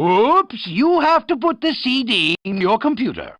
Oops, you have to put the CD in your computer.